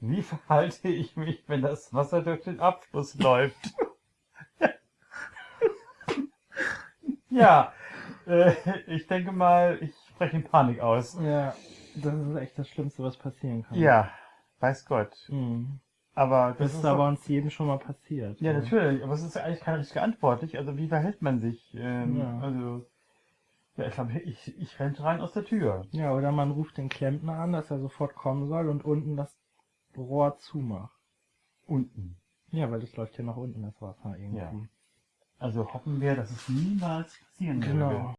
Wie verhalte ich mich, wenn das Wasser durch den Abfluss läuft? ja, äh, ich denke mal, ich spreche in Panik aus. Ja, das ist echt das Schlimmste, was passieren kann. Ja, weiß Gott. Mhm. Aber Das, das ist aber doch, uns jedem schon mal passiert. ja so. natürlich, aber es ist ja eigentlich keine richtige Antwort. Nicht? Also wie verhält man sich? Ähm, Ja. Also ja, ich glaube, ich, ich renne rein aus der Tür. Ja, oder man ruft den Klempner an, dass er sofort kommen soll und unten das Rohr zumacht. Unten. Ja, weil das läuft ja nach unten, das Wasser irgendwie. Ja. Also hoffen wir, dass es niemals passieren würde. Genau.